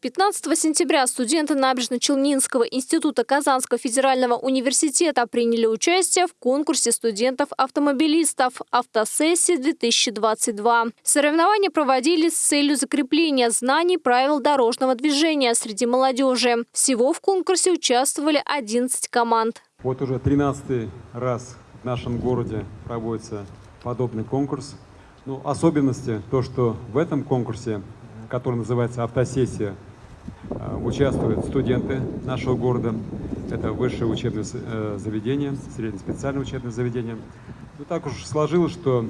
15 сентября студенты Набережно-Челнинского института Казанского федерального университета приняли участие в конкурсе студентов-автомобилистов «Автосессия-2022». Соревнования проводились с целью закрепления знаний правил дорожного движения среди молодежи. Всего в конкурсе участвовали 11 команд. Вот уже 13 раз в нашем городе проводится подобный конкурс. Ну, особенности то, что в этом конкурсе, который называется «Автосессия», участвуют студенты нашего города. Это высшее учебное э, заведение, среднеспециальное учебное заведение. Ну, так уж сложилось, что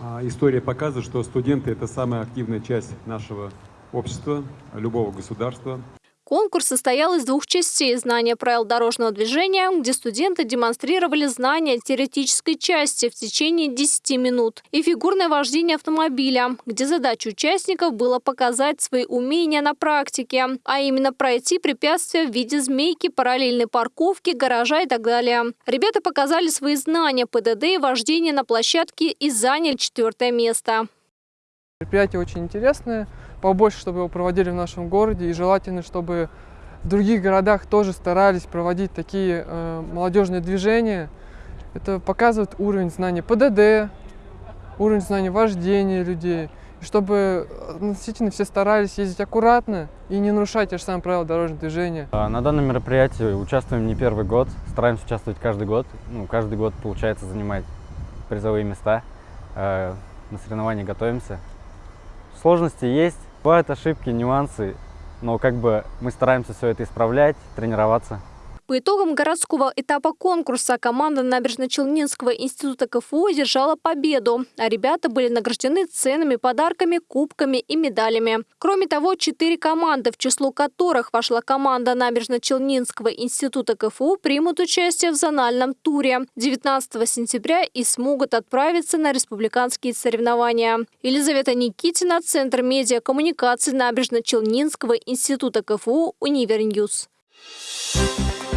а, история показывает, что студенты – это самая активная часть нашего общества, любого государства. Конкурс состоял из двух частей – знания правил дорожного движения, где студенты демонстрировали знания теоретической части в течение 10 минут, и фигурное вождение автомобиля, где задача участников было показать свои умения на практике, а именно пройти препятствия в виде змейки, параллельной парковки, гаража и так далее. Ребята показали свои знания ПДД и вождения на площадке и заняли четвертое место. Мероприятие очень интересное побольше, чтобы его проводили в нашем городе. И желательно, чтобы в других городах тоже старались проводить такие э, молодежные движения. Это показывает уровень знаний ПДД, уровень знаний вождения людей. И чтобы относительно все старались ездить аккуратно и не нарушать те же самые правила дорожного движения. А, на данном мероприятии участвуем не первый год, стараемся участвовать каждый год. Ну, каждый год получается занимать призовые места. Э, на соревнования готовимся. Сложности есть, Бывают ошибки, нюансы, но как бы мы стараемся все это исправлять, тренироваться. По итогам городского этапа конкурса команда Набережно-Челнинского института КФУ одержала победу, а ребята были награждены ценными подарками, кубками и медалями. Кроме того, четыре команды, в число которых вошла команда Набережно-Челнинского института КФУ, примут участие в зональном туре 19 сентября и смогут отправиться на республиканские соревнования. Елизавета Никитина, Центр медиакоммуникации Набережно-Челнинского института КФУ, Univer News. Thank you